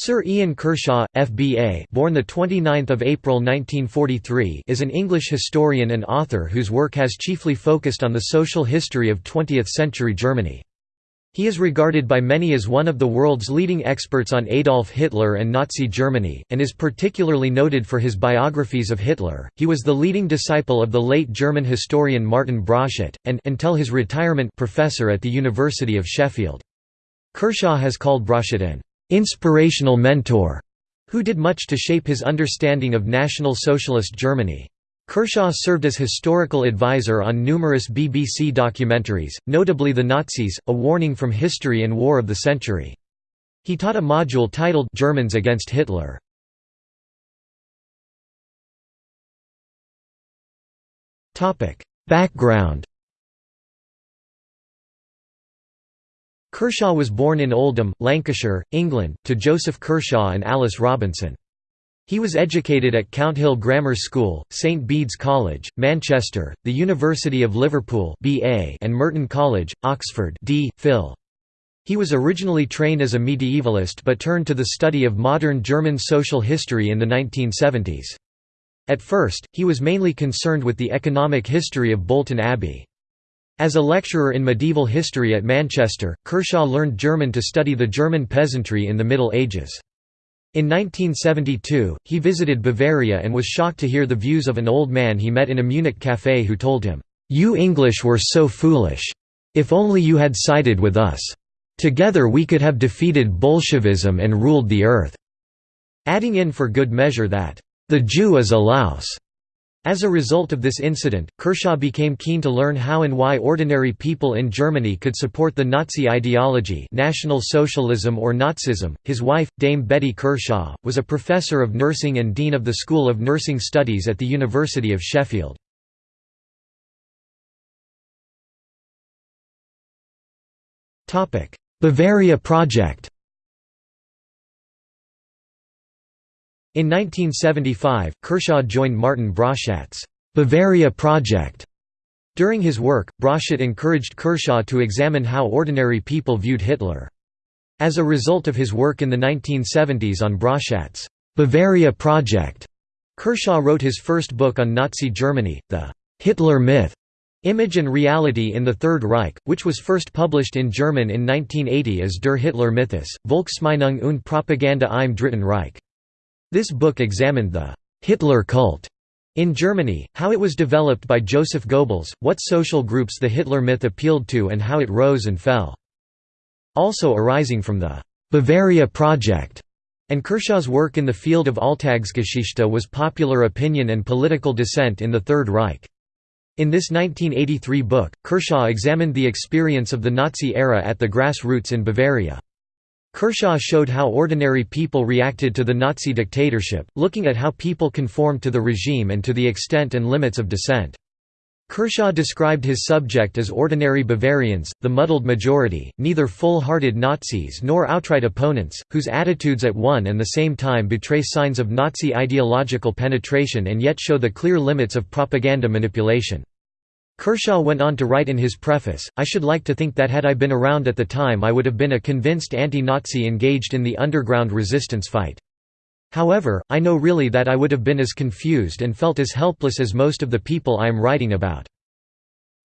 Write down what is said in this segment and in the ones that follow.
Sir Ian Kershaw, FBA, born the 29th of April 1943, is an English historian and author whose work has chiefly focused on the social history of 20th-century Germany. He is regarded by many as one of the world's leading experts on Adolf Hitler and Nazi Germany, and is particularly noted for his biographies of Hitler. He was the leading disciple of the late German historian Martin Broszat, and until his retirement professor at the University of Sheffield. Kershaw has called Broszat an inspirational mentor, who did much to shape his understanding of National Socialist Germany. Kershaw served as historical advisor on numerous BBC documentaries, notably The Nazis, A Warning from History and War of the Century. He taught a module titled Germans Against Hitler. Background Kershaw was born in Oldham, Lancashire, England, to Joseph Kershaw and Alice Robinson. He was educated at Counthill Grammar School, St Bede's College, Manchester, the University of Liverpool BA and Merton College, Oxford. He was originally trained as a medievalist but turned to the study of modern German social history in the 1970s. At first, he was mainly concerned with the economic history of Bolton Abbey. As a lecturer in medieval history at Manchester, Kershaw learned German to study the German peasantry in the Middle Ages. In 1972, he visited Bavaria and was shocked to hear the views of an old man he met in a Munich café who told him, "'You English were so foolish. If only you had sided with us. Together we could have defeated Bolshevism and ruled the earth." Adding in for good measure that, "'The Jew is a louse. As a result of this incident, Kershaw became keen to learn how and why ordinary people in Germany could support the Nazi ideology National Socialism or Nazism. His wife, Dame Betty Kershaw, was a professor of nursing and dean of the School of Nursing Studies at the University of Sheffield. Bavaria Project In 1975, Kershaw joined Martin Broszat's Bavaria Project. During his work, Broszat encouraged Kershaw to examine how ordinary people viewed Hitler. As a result of his work in the 1970s on Broszat's Bavaria Project, Kershaw wrote his first book on Nazi Germany, The Hitler Myth, Image and Reality in the Third Reich, which was first published in German in 1980 as Der Hitler Mythos, Volksmeinung und Propaganda im Dritten Reich. This book examined the Hitler cult in Germany, how it was developed by Joseph Goebbels, what social groups the Hitler myth appealed to and how it rose and fell. Also arising from the Bavaria Project and Kershaw's work in the field of Alltagsgeschichte was popular opinion and political dissent in the Third Reich. In this 1983 book, Kershaw examined the experience of the Nazi era at the grassroots in Bavaria. Kershaw showed how ordinary people reacted to the Nazi dictatorship, looking at how people conformed to the regime and to the extent and limits of dissent. Kershaw described his subject as ordinary Bavarians, the muddled majority, neither full-hearted Nazis nor outright opponents, whose attitudes at one and the same time betray signs of Nazi ideological penetration and yet show the clear limits of propaganda manipulation. Kershaw went on to write in his preface, I should like to think that had I been around at the time I would have been a convinced anti-Nazi engaged in the underground resistance fight. However, I know really that I would have been as confused and felt as helpless as most of the people I am writing about.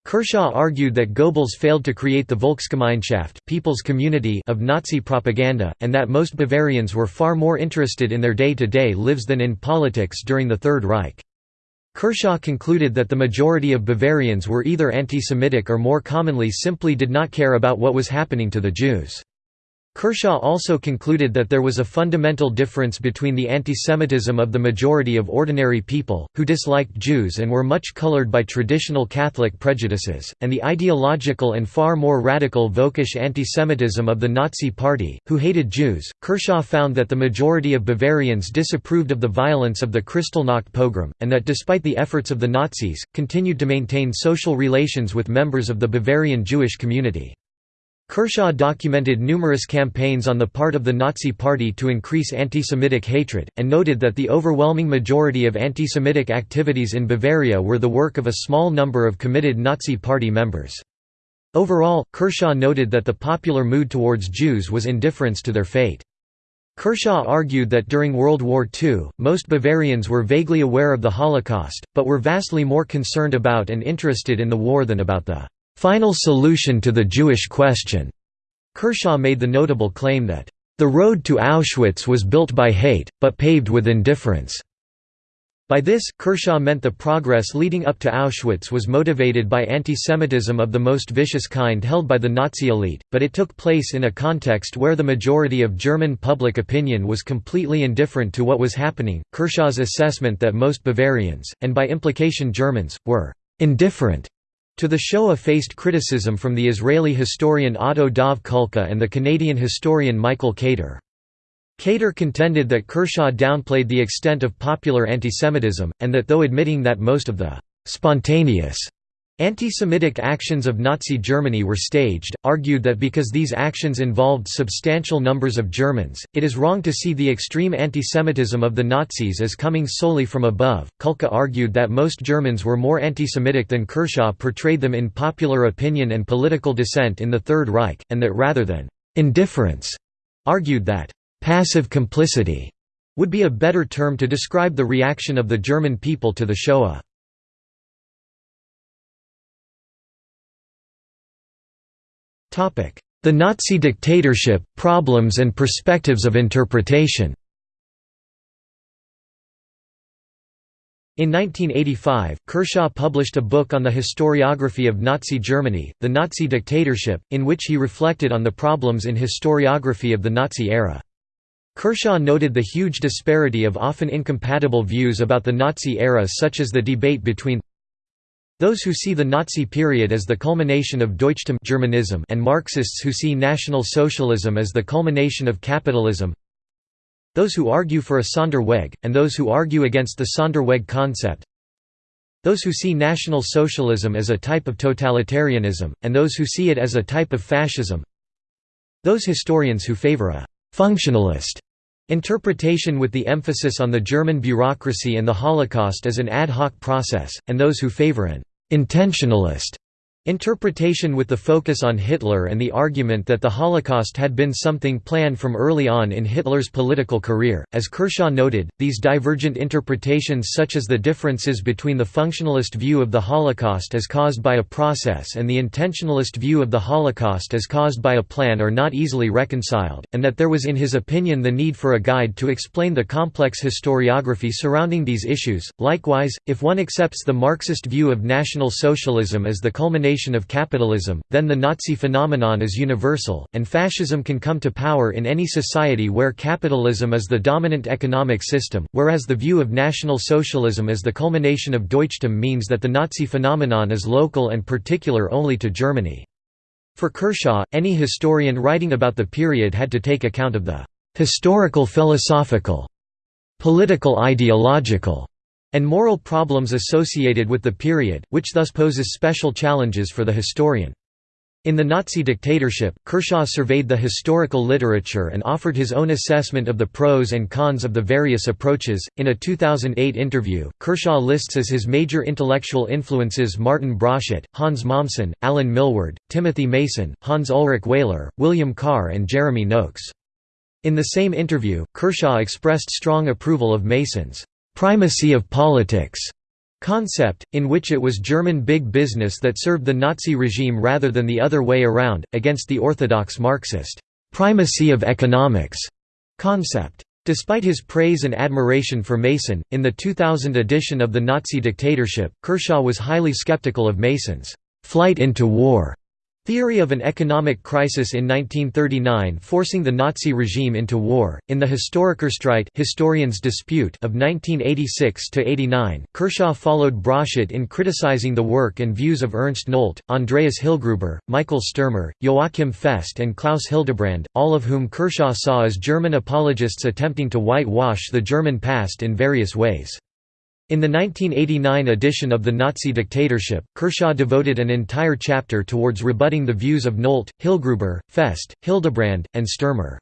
Kershaw argued that Goebbels failed to create the Volksgemeinschaft people's community of Nazi propaganda, and that most Bavarians were far more interested in their day-to-day -day lives than in politics during the Third Reich. Kershaw concluded that the majority of Bavarians were either anti-Semitic or more commonly simply did not care about what was happening to the Jews. Kershaw also concluded that there was a fundamental difference between the antisemitism of the majority of ordinary people, who disliked Jews and were much colored by traditional Catholic prejudices, and the ideological and far more radical Völkisch antisemitism of the Nazi Party, who hated Jews. Kershaw found that the majority of Bavarians disapproved of the violence of the Kristallnacht pogrom, and that despite the efforts of the Nazis, continued to maintain social relations with members of the Bavarian Jewish community. Kershaw documented numerous campaigns on the part of the Nazi Party to increase anti-Semitic hatred, and noted that the overwhelming majority of anti-Semitic activities in Bavaria were the work of a small number of committed Nazi Party members. Overall, Kershaw noted that the popular mood towards Jews was indifference to their fate. Kershaw argued that during World War II, most Bavarians were vaguely aware of the Holocaust, but were vastly more concerned about and interested in the war than about the "...final solution to the Jewish question." Kershaw made the notable claim that, "...the road to Auschwitz was built by hate, but paved with indifference." By this, Kershaw meant the progress leading up to Auschwitz was motivated by antisemitism of the most vicious kind held by the Nazi elite, but it took place in a context where the majority of German public opinion was completely indifferent to what was happening. Kershaw's assessment that most Bavarians, and by implication Germans, were indifferent to the Shoah faced criticism from the Israeli historian Otto Dov Kulka and the Canadian historian Michael Kater. Kater contended that Kershaw downplayed the extent of popular antisemitism, and that though admitting that most of the «spontaneous» Anti-Semitic actions of Nazi Germany were staged, argued that because these actions involved substantial numbers of Germans, it is wrong to see the extreme anti-Semitism of the Nazis as coming solely from above. Kulka argued that most Germans were more anti-Semitic than Kershaw portrayed them in popular opinion and political dissent in the Third Reich, and that rather than indifference, argued that Passive complicity would be a better term to describe the reaction of the German people to the Shoah. The Nazi dictatorship, problems and perspectives of interpretation In 1985, Kershaw published a book on the historiography of Nazi Germany, The Nazi Dictatorship, in which he reflected on the problems in historiography of the Nazi era. Kershaw noted the huge disparity of often incompatible views about the Nazi era such as the debate between those who see the Nazi period as the culmination of Deutschtum Germanism and Marxists who see National Socialism as the culmination of capitalism. Those who argue for a Sonderweg, and those who argue against the Sonderweg concept. Those who see National Socialism as a type of totalitarianism, and those who see it as a type of fascism. Those historians who favor a «functionalist» interpretation with the emphasis on the German bureaucracy and the Holocaust as an ad hoc process, and those who favor an «intentionalist» Interpretation with the focus on Hitler and the argument that the Holocaust had been something planned from early on in Hitler's political career. As Kershaw noted, these divergent interpretations, such as the differences between the functionalist view of the Holocaust as caused by a process and the intentionalist view of the Holocaust as caused by a plan, are not easily reconciled, and that there was, in his opinion, the need for a guide to explain the complex historiography surrounding these issues. Likewise, if one accepts the Marxist view of National Socialism as the culmination of capitalism, then the Nazi phenomenon is universal, and fascism can come to power in any society where capitalism is the dominant economic system, whereas the view of National Socialism as the culmination of Deutschtum means that the Nazi phenomenon is local and particular only to Germany. For Kershaw, any historian writing about the period had to take account of the historical philosophical, political ideological, and moral problems associated with the period, which thus poses special challenges for the historian. In the Nazi dictatorship, Kershaw surveyed the historical literature and offered his own assessment of the pros and cons of the various approaches. In a 2008 interview, Kershaw lists as his major intellectual influences Martin Broszat, Hans Mommsen, Alan Milward, Timothy Mason, Hans Ulrich Wehler, William Carr, and Jeremy Noakes. In the same interview, Kershaw expressed strong approval of Mason's «primacy of politics» concept, in which it was German big business that served the Nazi regime rather than the other way around, against the orthodox Marxist «primacy of economics» concept. Despite his praise and admiration for Mason, in the 2000 edition of The Nazi Dictatorship, Kershaw was highly skeptical of Mason's «flight into war» Theory of an economic crisis in 1939 forcing the Nazi regime into war. In the Historikerstreit Historians Dispute of 1986 to 89, Kershaw followed Broszat in criticizing the work and views of Ernst Nolte, Andreas Hillgruber, Michael Sturmer, Joachim Fest and Klaus Hildebrand, all of whom Kershaw saw as German apologists attempting to whitewash the German past in various ways. In the 1989 edition of The Nazi Dictatorship, Kershaw devoted an entire chapter towards rebutting the views of Nolte, Hillgruber, Fest, Hildebrand, and Sturmer.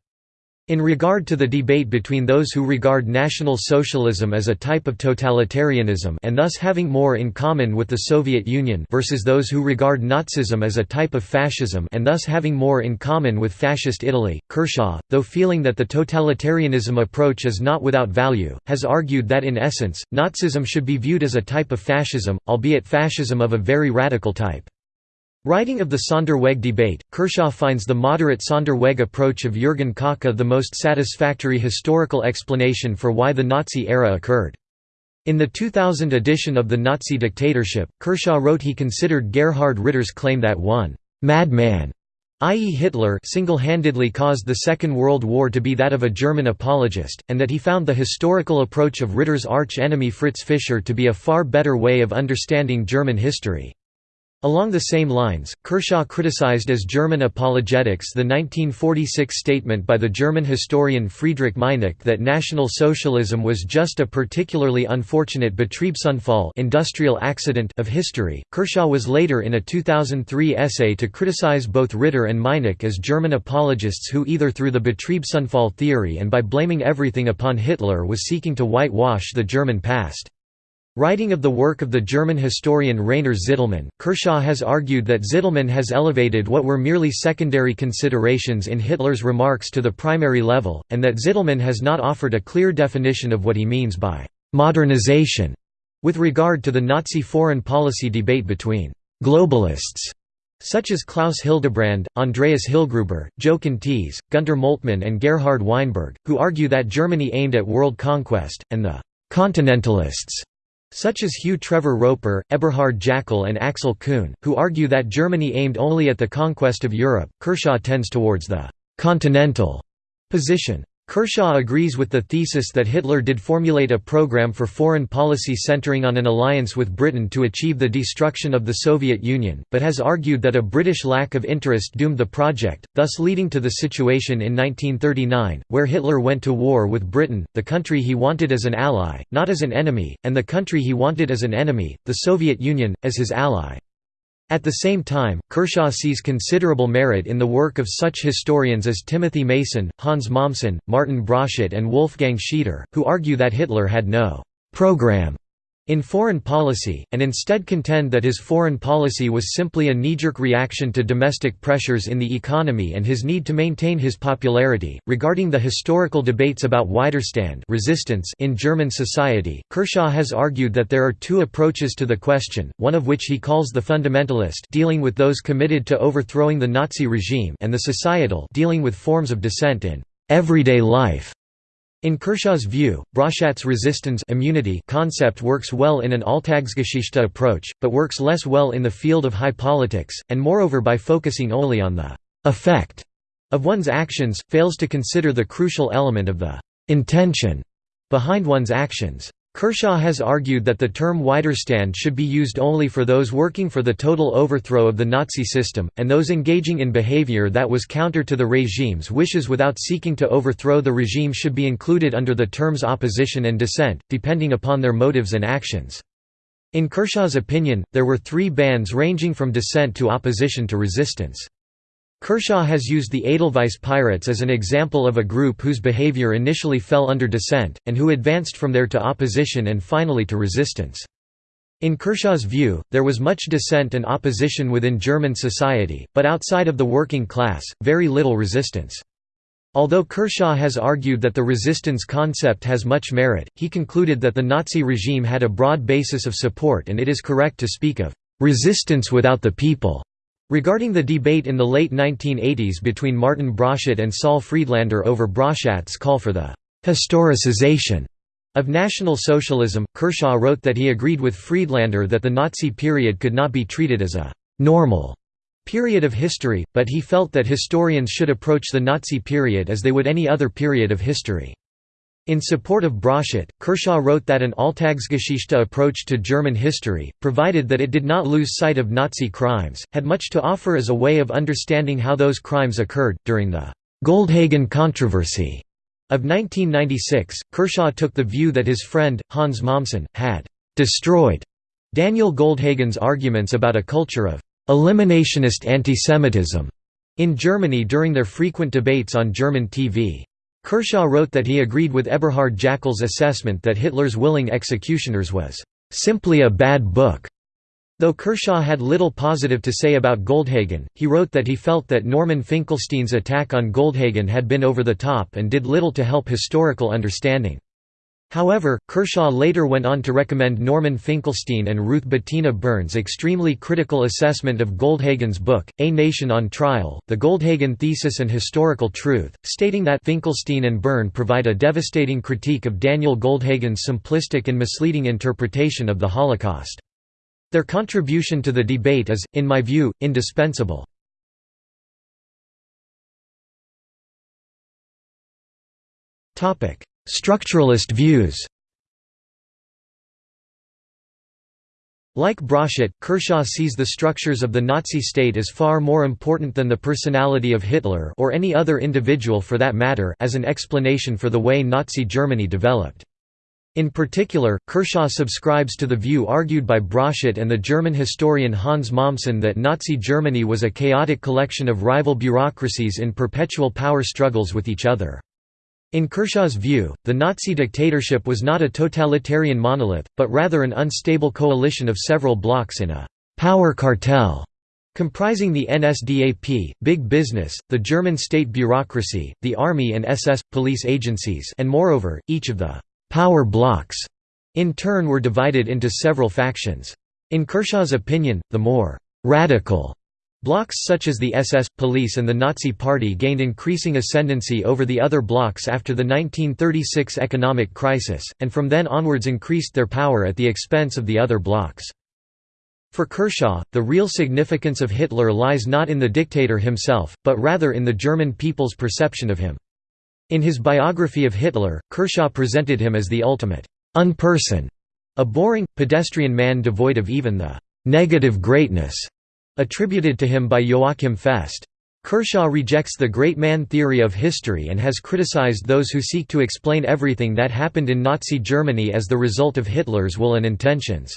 In regard to the debate between those who regard National Socialism as a type of totalitarianism and thus having more in common with the Soviet Union versus those who regard Nazism as a type of fascism and thus having more in common with Fascist Italy, Kershaw, though feeling that the totalitarianism approach is not without value, has argued that in essence, Nazism should be viewed as a type of fascism, albeit fascism of a very radical type. Writing of the Sonder-Weg debate, Kershaw finds the moderate Sonder-Weg approach of Jürgen Kocka the most satisfactory historical explanation for why the Nazi era occurred. In the 2000 edition of The Nazi Dictatorship, Kershaw wrote he considered Gerhard Ritter's claim that one «madman» i.e. Hitler single-handedly caused the Second World War to be that of a German apologist, and that he found the historical approach of Ritter's arch-enemy Fritz Fischer to be a far better way of understanding German history. Along the same lines, Kershaw criticized as German apologetics the 1946 statement by the German historian Friedrich Meinecke that National Socialism was just a particularly unfortunate Betriebsunfall industrial accident of history. Kershaw was later in a 2003 essay to criticize both Ritter and Meinecke as German apologists who either through the Betriebsunfall theory and by blaming everything upon Hitler was seeking to whitewash the German past. Writing of the work of the German historian Rainer Zitelmann, Kershaw has argued that Zitelmann has elevated what were merely secondary considerations in Hitler's remarks to the primary level, and that Zitelmann has not offered a clear definition of what he means by «modernization» with regard to the Nazi foreign policy debate between «globalists» such as Klaus Hildebrand, Andreas Hillgruber, Jochen Thies, Gunter Moltmann and Gerhard Weinberg, who argue that Germany aimed at world conquest, and the «continentalists» Such as Hugh Trevor Roper, Eberhard Jäckel, and Axel Kuhn, who argue that Germany aimed only at the conquest of Europe, Kershaw tends towards the «continental» position. Kershaw agrees with the thesis that Hitler did formulate a program for foreign policy centering on an alliance with Britain to achieve the destruction of the Soviet Union, but has argued that a British lack of interest doomed the project, thus leading to the situation in 1939, where Hitler went to war with Britain, the country he wanted as an ally, not as an enemy, and the country he wanted as an enemy, the Soviet Union, as his ally. At the same time, Kershaw sees considerable merit in the work of such historians as Timothy Mason, Hans Mommsen, Martin Broszat and Wolfgang Schieder, who argue that Hitler had no «program» in foreign policy, and instead contend that his foreign policy was simply a knee-jerk reaction to domestic pressures in the economy and his need to maintain his popularity. Regarding the historical debates about Widerstand resistance in German society, Kershaw has argued that there are two approaches to the question, one of which he calls the fundamentalist dealing with those committed to overthrowing the Nazi regime and the societal dealing with forms of dissent in everyday life. In Kershaw's view, Broszat's resistance immunity concept works well in an Alltagsgeschichte approach, but works less well in the field of high politics, and moreover by focusing only on the «effect» of one's actions, fails to consider the crucial element of the «intention» behind one's actions. Kershaw has argued that the term Widerstand should be used only for those working for the total overthrow of the Nazi system, and those engaging in behavior that was counter to the regime's wishes without seeking to overthrow the regime should be included under the terms opposition and dissent, depending upon their motives and actions. In Kershaw's opinion, there were three bands ranging from dissent to opposition to resistance. Kershaw has used the Edelweiss Pirates as an example of a group whose behavior initially fell under dissent, and who advanced from there to opposition and finally to resistance. In Kershaw's view, there was much dissent and opposition within German society, but outside of the working class, very little resistance. Although Kershaw has argued that the resistance concept has much merit, he concluded that the Nazi regime had a broad basis of support and it is correct to speak of «resistance without the people» Regarding the debate in the late 1980s between Martin Broszat and Saul Friedlander over Broszat's call for the «historicization» of National Socialism, Kershaw wrote that he agreed with Friedlander that the Nazi period could not be treated as a «normal» period of history, but he felt that historians should approach the Nazi period as they would any other period of history. In support of Broszat, Kershaw wrote that an Alltagsgeschichte approach to German history, provided that it did not lose sight of Nazi crimes, had much to offer as a way of understanding how those crimes occurred. During the Goldhagen controversy of 1996, Kershaw took the view that his friend, Hans Mommsen, had destroyed Daniel Goldhagen's arguments about a culture of eliminationist antisemitism in Germany during their frequent debates on German TV. Kershaw wrote that he agreed with Eberhard Jäckel's assessment that Hitler's Willing Executioners was "...simply a bad book." Though Kershaw had little positive to say about Goldhagen, he wrote that he felt that Norman Finkelstein's attack on Goldhagen had been over the top and did little to help historical understanding. However, Kershaw later went on to recommend Norman Finkelstein and Ruth Bettina Birn's extremely critical assessment of Goldhagen's book, A Nation on Trial, The Goldhagen Thesis and Historical Truth, stating that Finkelstein and Byrne provide a devastating critique of Daniel Goldhagen's simplistic and misleading interpretation of the Holocaust. Their contribution to the debate is, in my view, indispensable. Structuralist views Like Broszat, Kershaw sees the structures of the Nazi state as far more important than the personality of Hitler or any other individual for that matter as an explanation for the way Nazi Germany developed. In particular, Kershaw subscribes to the view argued by Broszat and the German historian Hans Mommsen that Nazi Germany was a chaotic collection of rival bureaucracies in perpetual power struggles with each other. In Kershaw's view, the Nazi dictatorship was not a totalitarian monolith, but rather an unstable coalition of several blocs in a «power cartel» comprising the NSDAP, Big Business, the German state bureaucracy, the army and SS, police agencies and moreover, each of the power blocks in turn were divided into several factions. In Kershaw's opinion, the more radical Blocks such as the SS, police and the Nazi Party gained increasing ascendancy over the other blocks after the 1936 economic crisis, and from then onwards increased their power at the expense of the other blocks. For Kershaw, the real significance of Hitler lies not in the dictator himself, but rather in the German people's perception of him. In his biography of Hitler, Kershaw presented him as the ultimate unperson, a boring, pedestrian man devoid of even the negative greatness attributed to him by Joachim Fest. Kershaw rejects the great man theory of history and has criticized those who seek to explain everything that happened in Nazi Germany as the result of Hitler's will and intentions.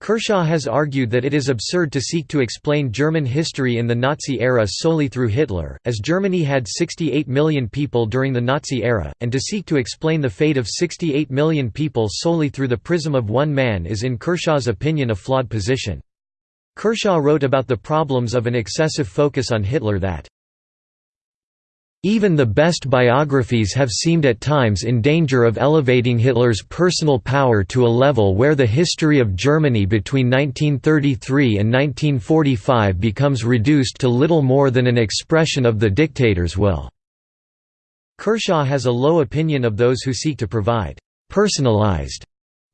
Kershaw has argued that it is absurd to seek to explain German history in the Nazi era solely through Hitler, as Germany had 68 million people during the Nazi era, and to seek to explain the fate of 68 million people solely through the prism of one man is in Kershaw's opinion a flawed position. Kershaw wrote about the problems of an excessive focus on Hitler that even the best biographies have seemed at times in danger of elevating Hitler's personal power to a level where the history of Germany between 1933 and 1945 becomes reduced to little more than an expression of the dictator's will." Kershaw has a low opinion of those who seek to provide «personalized»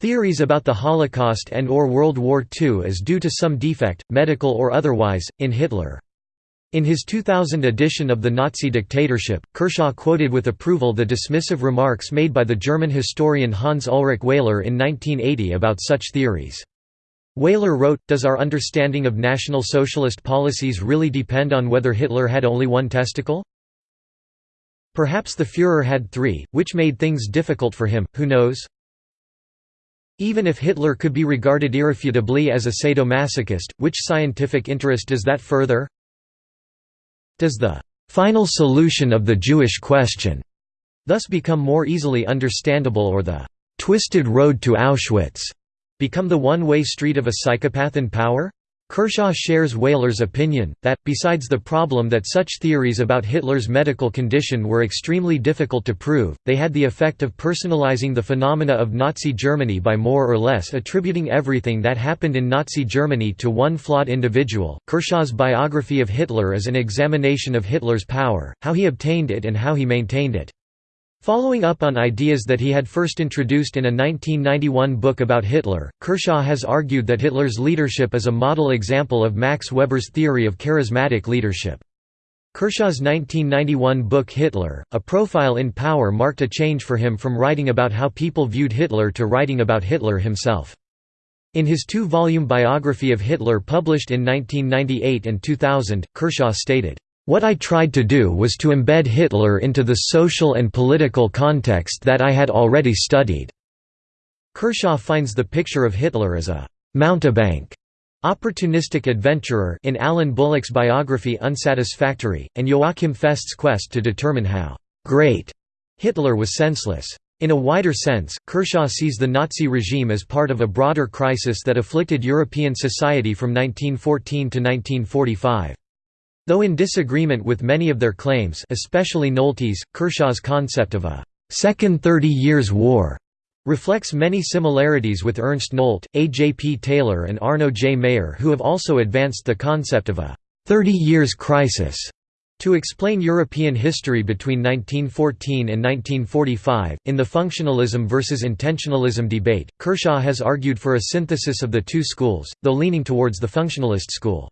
theories about the Holocaust and or World War II as due to some defect, medical or otherwise, in Hitler. In his 2000 edition of The Nazi Dictatorship, Kershaw quoted with approval the dismissive remarks made by the German historian Hans Ulrich Wehler in 1980 about such theories. Wehler wrote, Does our understanding of National Socialist policies really depend on whether Hitler had only one testicle? Perhaps the Führer had three, which made things difficult for him, who knows? Even if Hitler could be regarded irrefutably as a sadomasochist, which scientific interest does that further? Does the final solution of the Jewish question thus become more easily understandable or the twisted road to Auschwitz become the one-way street of a psychopath in power? Kershaw shares Wehler's opinion, that, besides the problem that such theories about Hitler's medical condition were extremely difficult to prove, they had the effect of personalizing the phenomena of Nazi Germany by more or less attributing everything that happened in Nazi Germany to one flawed individual. Kershaw's biography of Hitler is an examination of Hitler's power, how he obtained it and how he maintained it. Following up on ideas that he had first introduced in a 1991 book about Hitler, Kershaw has argued that Hitler's leadership is a model example of Max Weber's theory of charismatic leadership. Kershaw's 1991 book Hitler, A Profile in Power marked a change for him from writing about how people viewed Hitler to writing about Hitler himself. In his two-volume biography of Hitler published in 1998 and 2000, Kershaw stated, what I tried to do was to embed Hitler into the social and political context that I had already studied." Kershaw finds the picture of Hitler as a «mountebank» opportunistic adventurer in Alan Bullock's biography unsatisfactory, and Joachim Fest's quest to determine how «great» Hitler was senseless. In a wider sense, Kershaw sees the Nazi regime as part of a broader crisis that afflicted European society from 1914 to 1945. Though in disagreement with many of their claims especially Nolte's, Kershaw's concept of a Second Thirty Years' War reflects many similarities with Ernst Nolte, A. J. P. Taylor and Arno J. Mayer who have also advanced the concept of a Thirty Years' Crisis to explain European history between 1914 and 1945, in the functionalism versus intentionalism debate, Kershaw has argued for a synthesis of the two schools, though leaning towards the functionalist school.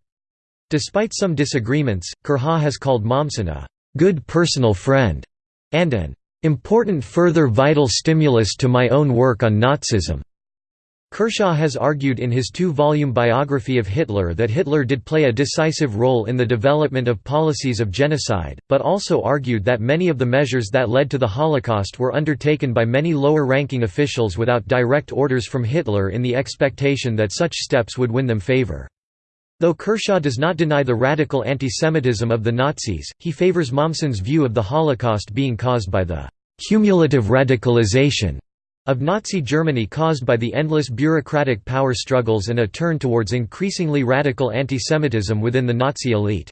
Despite some disagreements, Kershaw has called Mommsen a «good personal friend» and an important further vital stimulus to my own work on Nazism. Kershaw has argued in his two-volume biography of Hitler that Hitler did play a decisive role in the development of policies of genocide, but also argued that many of the measures that led to the Holocaust were undertaken by many lower-ranking officials without direct orders from Hitler in the expectation that such steps would win them favor. Though Kershaw does not deny the radical antisemitism of the Nazis, he favors Mommsen's view of the Holocaust being caused by the cumulative radicalization of Nazi Germany caused by the endless bureaucratic power struggles and a turn towards increasingly radical antisemitism within the Nazi elite.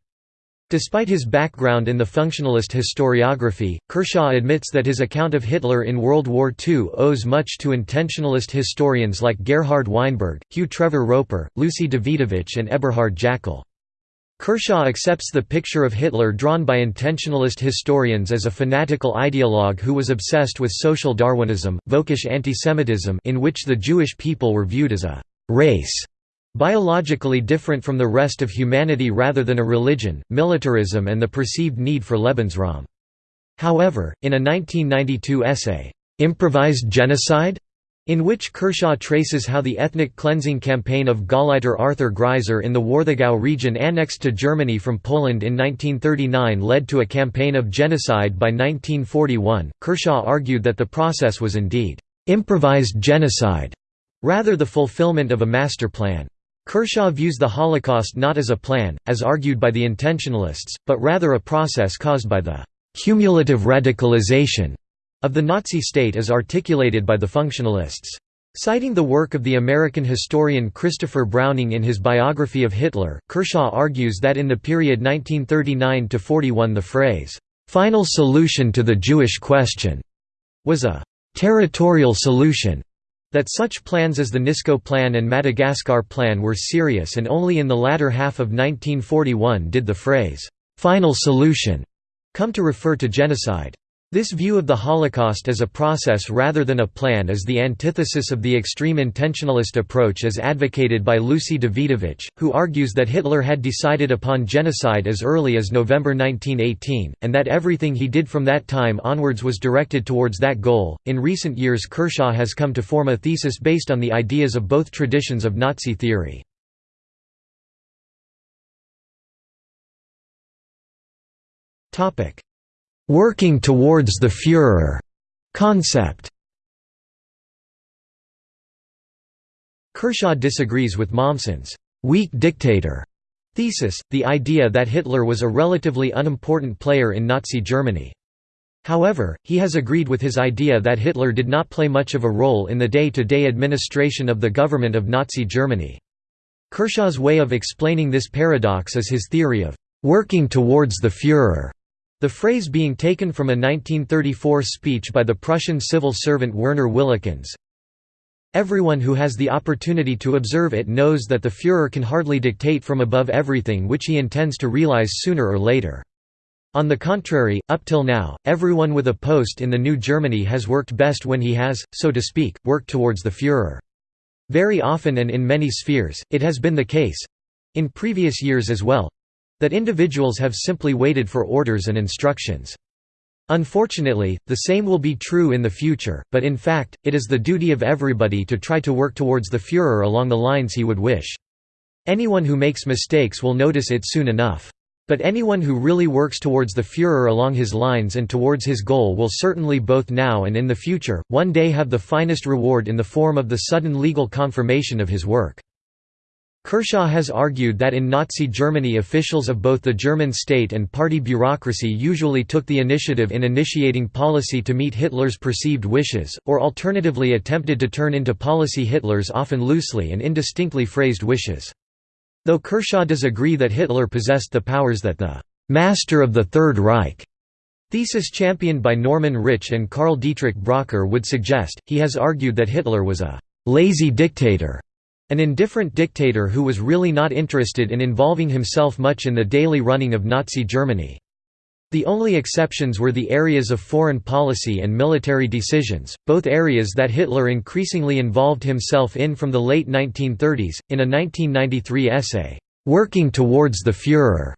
Despite his background in the functionalist historiography, Kershaw admits that his account of Hitler in World War II owes much to intentionalist historians like Gerhard Weinberg, Hugh Trevor Roper, Lucy Dawidowicz and Eberhard Jäckel. Kershaw accepts the picture of Hitler drawn by intentionalist historians as a fanatical ideologue who was obsessed with social Darwinism, völkisch antisemitism in which the Jewish people were viewed as a «race» biologically different from the rest of humanity rather than a religion, militarism and the perceived need for Lebensraum. However, in a 1992 essay, "'Improvised Genocide?' in which Kershaw traces how the ethnic cleansing campaign of Gauleiter Arthur Greiser in the Warthegau region annexed to Germany from Poland in 1939 led to a campaign of genocide by 1941. Kershaw argued that the process was indeed improvised genocide, rather the fulfillment of a master plan. Kershaw views the Holocaust not as a plan, as argued by the intentionalists, but rather a process caused by the cumulative radicalization of the Nazi state as articulated by the functionalists. Citing the work of the American historian Christopher Browning in his biography of Hitler, Kershaw argues that in the period 1939–41 the phrase, "'final solution to the Jewish question' was a «territorial solution» that such plans as the Nisko Plan and Madagascar Plan were serious and only in the latter half of 1941 did the phrase, "'final solution' come to refer to genocide. This view of the Holocaust as a process rather than a plan is the antithesis of the extreme intentionalist approach as advocated by Lucy Dawidowicz, who argues that Hitler had decided upon genocide as early as November 1918, and that everything he did from that time onwards was directed towards that goal. In recent years, Kershaw has come to form a thesis based on the ideas of both traditions of Nazi theory. Topic working towards the Führer concept. Kershaw disagrees with Mommsen's weak dictator thesis, the idea that Hitler was a relatively unimportant player in Nazi Germany. However, he has agreed with his idea that Hitler did not play much of a role in the day-to-day -day administration of the government of Nazi Germany. Kershaw's way of explaining this paradox is his theory of «working towards the Führer», the phrase being taken from a 1934 speech by the Prussian civil servant Werner Willikens. Everyone who has the opportunity to observe it knows that the Führer can hardly dictate from above everything which he intends to realize sooner or later. On the contrary, up till now, everyone with a post in the new Germany has worked best when he has, so to speak, worked towards the Führer. Very often and in many spheres, it has been the case—in previous years as well, that individuals have simply waited for orders and instructions. Unfortunately, the same will be true in the future, but in fact, it is the duty of everybody to try to work towards the Führer along the lines he would wish. Anyone who makes mistakes will notice it soon enough. But anyone who really works towards the Führer along his lines and towards his goal will certainly both now and in the future, one day have the finest reward in the form of the sudden legal confirmation of his work. Kershaw has argued that in Nazi Germany officials of both the German state and party bureaucracy usually took the initiative in initiating policy to meet Hitler's perceived wishes, or alternatively attempted to turn into policy Hitler's often loosely and indistinctly phrased wishes. Though Kershaw does agree that Hitler possessed the powers that the «master of the Third Reich» thesis championed by Norman Rich and Karl Dietrich Bracher would suggest, he has argued that Hitler was a «lazy dictator» An indifferent dictator who was really not interested in involving himself much in the daily running of Nazi Germany. The only exceptions were the areas of foreign policy and military decisions, both areas that Hitler increasingly involved himself in from the late 1930s. In a 1993 essay, Working Towards the Führer,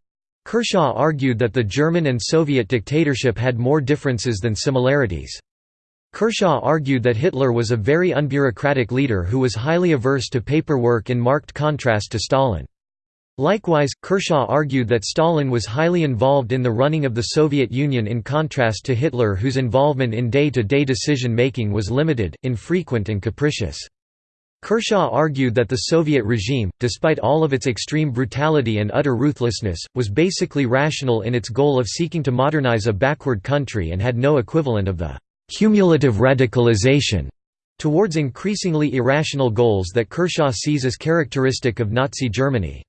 Kershaw argued that the German and Soviet dictatorship had more differences than similarities. Kershaw argued that Hitler was a very unbureaucratic leader who was highly averse to paperwork in marked contrast to Stalin. Likewise, Kershaw argued that Stalin was highly involved in the running of the Soviet Union in contrast to Hitler whose involvement in day-to-day decision-making was limited, infrequent and capricious. Kershaw argued that the Soviet regime, despite all of its extreme brutality and utter ruthlessness, was basically rational in its goal of seeking to modernize a backward country and had no equivalent of the cumulative radicalization towards increasingly irrational goals that Kershaw sees as characteristic of Nazi Germany.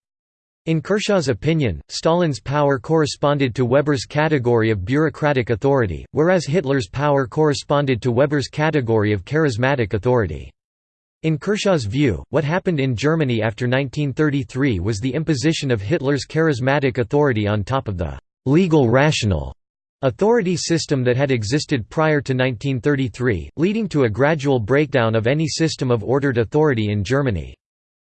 In Kershaw's opinion, Stalin's power corresponded to Weber's category of bureaucratic authority, whereas Hitler's power corresponded to Weber's category of charismatic authority. In Kershaw's view, what happened in Germany after 1933 was the imposition of Hitler's charismatic authority on top of the «legal rational» authority system that had existed prior to 1933, leading to a gradual breakdown of any system of ordered authority in Germany.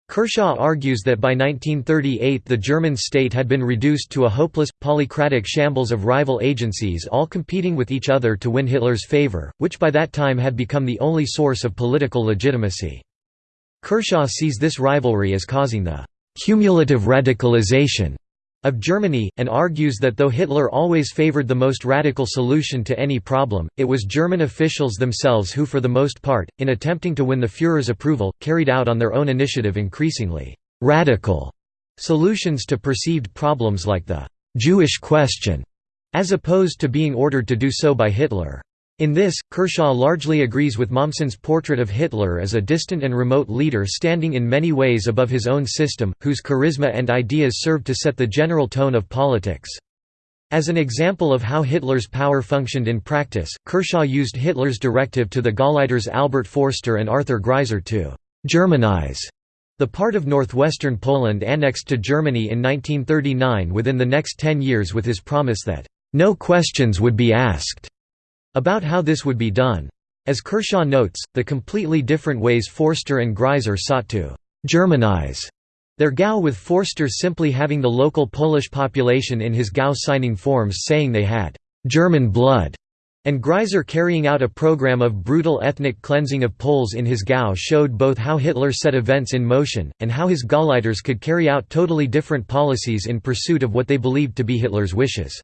Kershaw argues that by 1938 the German state had been reduced to a hopeless, polycratic shambles of rival agencies all competing with each other to win Hitler's favor, which by that time had become the only source of political legitimacy. Kershaw sees this rivalry as causing the «cumulative radicalization» of Germany, and argues that though Hitler always favored the most radical solution to any problem, it was German officials themselves who for the most part, in attempting to win the Führer's approval, carried out on their own initiative increasingly «radical» solutions to perceived problems like the «Jewish question», as opposed to being ordered to do so by Hitler. In this, Kershaw largely agrees with Mommsen's portrait of Hitler as a distant and remote leader standing in many ways above his own system, whose charisma and ideas served to set the general tone of politics. As an example of how Hitler's power functioned in practice, Kershaw used Hitler's directive to the Gauleiters Albert Forster and Arthur Greiser to «Germanize» the part of northwestern Poland annexed to Germany in 1939 within the next ten years with his promise that «no questions would be asked» About how this would be done. As Kershaw notes, the completely different ways Forster and Greiser sought to «Germanize» their Gau with Forster simply having the local Polish population in his Gau signing forms saying they had «German blood» and Greiser carrying out a program of brutal ethnic cleansing of Poles in his Gau showed both how Hitler set events in motion, and how his Gauleiters could carry out totally different policies in pursuit of what they believed to be Hitler's wishes.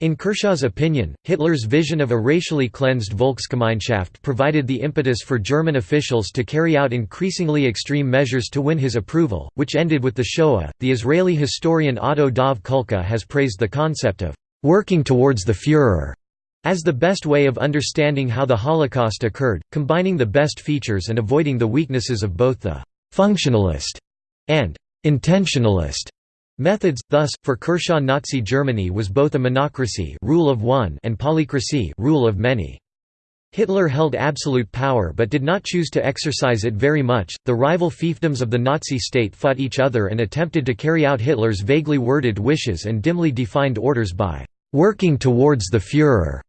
In Kershaw's opinion, Hitler's vision of a racially cleansed Volksgemeinschaft provided the impetus for German officials to carry out increasingly extreme measures to win his approval, which ended with the Shoah. The Israeli historian Otto Dov Kulka has praised the concept of working towards the Führer as the best way of understanding how the Holocaust occurred, combining the best features and avoiding the weaknesses of both the functionalist and intentionalist Methods, thus, for Kershaw Nazi Germany was both a monocracy rule of one and polycracy rule of many. Hitler held absolute power but did not choose to exercise it very much. The rival fiefdoms of the Nazi state fought each other and attempted to carry out Hitler's vaguely worded wishes and dimly defined orders by working towards the Führer.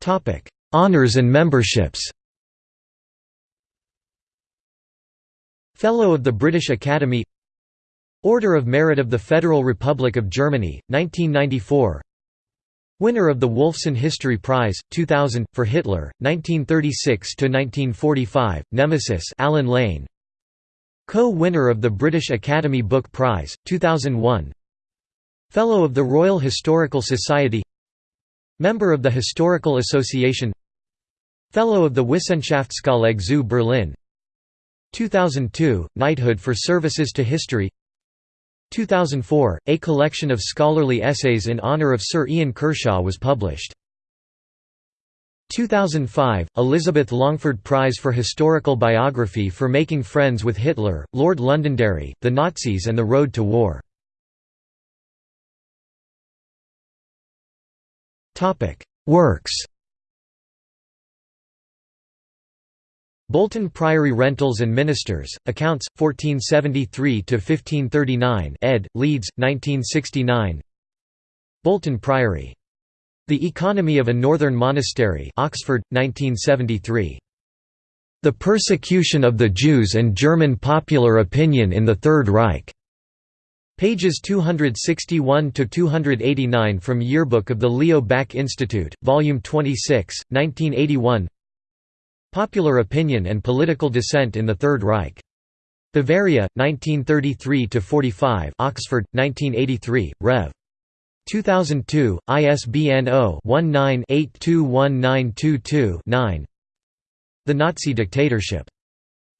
Topic: Honors and memberships. Fellow of the British Academy. Order of Merit of the Federal Republic of Germany, 1994 Winner of the Wolfson History Prize, 2000, for Hitler, 1936–1945, Nemesis Allen Lane. Co-winner of the British Academy Book Prize, 2001 Fellow of the Royal Historical Society. Member of the Historical Association. Fellow of the Wissenschaftskolleg zu Berlin 2002 – Knighthood for services to history. 2004 – A collection of scholarly essays in honor of Sir Ian Kershaw was published. 2005 – Elizabeth Longford Prize for Historical Biography for Making Friends with Hitler, Lord Londonderry, the Nazis and the Road to War. Works Bolton Priory Rentals and Ministers, Accounts, 1473–1539 ed., Leeds, 1969 Bolton Priory. The Economy of a Northern Monastery Oxford, 1973. The Persecution of the Jews and German Popular Opinion in the Third Reich. Pages 261–289 from Yearbook of the Leo Baeck Institute, Volume 26, 1981 Popular Opinion and Political Dissent in the Third Reich. Bavaria, 1933–45 Oxford, 1983, Rev. 2002, ISBN 0-19-821922-9 The Nazi Dictatorship.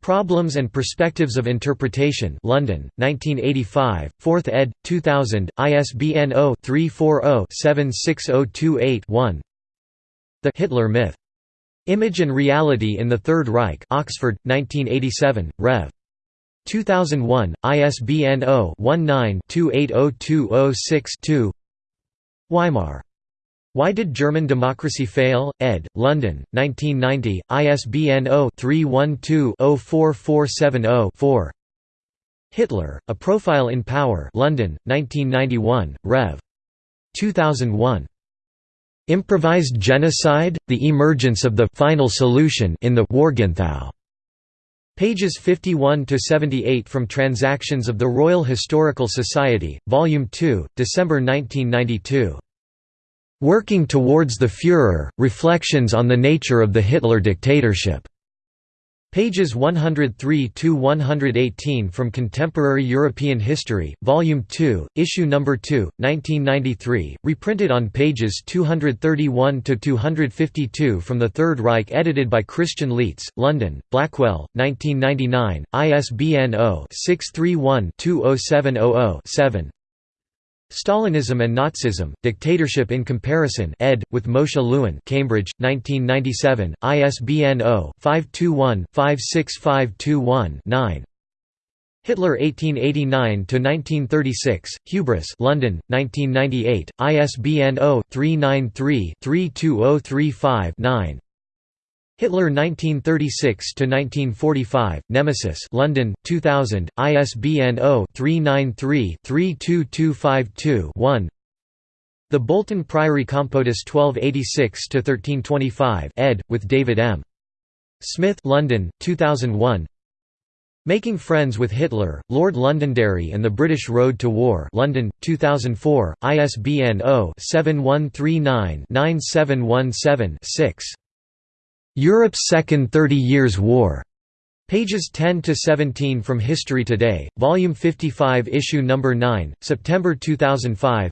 Problems and Perspectives of Interpretation London, 1985, 4th ed., 2000, ISBN 0-340-76028-1 The Hitler Myth Image and Reality in the Third Reich Oxford, 1987, Rev. 2001, ISBN 0-19-280206-2 Weimar. Why Did German Democracy Fail? ed., London, 1990, ISBN 0-312-04470-4 Hitler, A Profile in Power London, 1991, Rev. 2001. Improvised genocide, the emergence of the final solution in the Warthegau. Pages 51–78 from Transactions of the Royal Historical Society, Volume 2, December 1992. Working Towards the Führer, Reflections on the Nature of the Hitler Dictatorship. Pages 103–118 from Contemporary European History, Volume 2, Issue No. 2, 1993, reprinted on pages 231–252 from the Third Reich edited by Christian Leitz, London, Blackwell, 1999, ISBN 0-631-20700-7 Stalinism and Nazism, Dictatorship in Comparison ed., with Moshe Lewin Cambridge, 1997, ISBN 0-521-56521-9 Hitler 1889–1936, Hubris London, 1998, ISBN 0-393-32035-9 Hitler 1936–1945, Nemesis London, 2000, ISBN 0-393-32252-1 The Bolton Priory Compotus 1286–1325 ed., with David M. Smith London, 2001 Making Friends with Hitler, Lord Londonderry and the British Road to War London, 2004, ISBN 0-7139-9717-6 Europe's Second Thirty Years' War. Pages 10 to 17 from History Today, Volume 55, Issue Number 9, September 2005.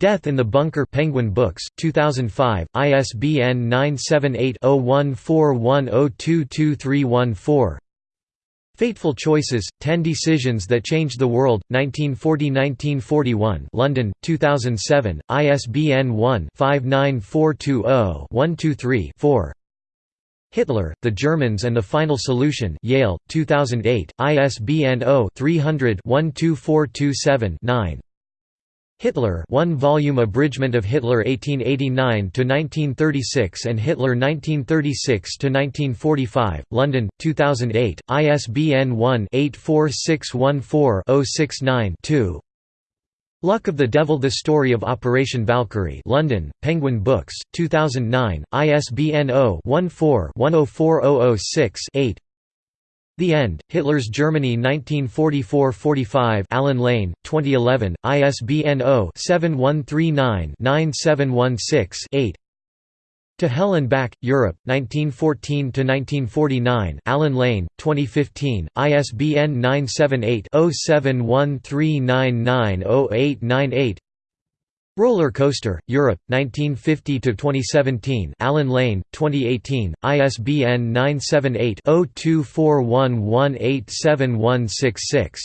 Death in the Bunker Penguin Books, 2005, ISBN 978-0141022314. Fateful Choices: Ten Decisions That Changed the World, 1940–1941 London, 2007, ISBN 1-59420-123-4 Hitler, the Germans and the Final Solution Yale, 2008, ISBN 0-300-12427-9. Hitler one-volume abridgment of Hitler 1889–1936 and Hitler 1936–1945, London, 2008, ISBN 1-84614-069-2 Luck of the Devil The Story of Operation Valkyrie London, Penguin Books, 2009, ISBN 0-14-104006-8 The End, Hitler's Germany 1944–45 Allen Lane, 2011, ISBN 0-7139-9716-8 to Hell and Back, Europe, 1914–1949 Allen Lane, 2015, ISBN 978-0713990898 Roller Coaster, Europe, 1950–2017 Allen Lane, 2018, ISBN 978-0241187166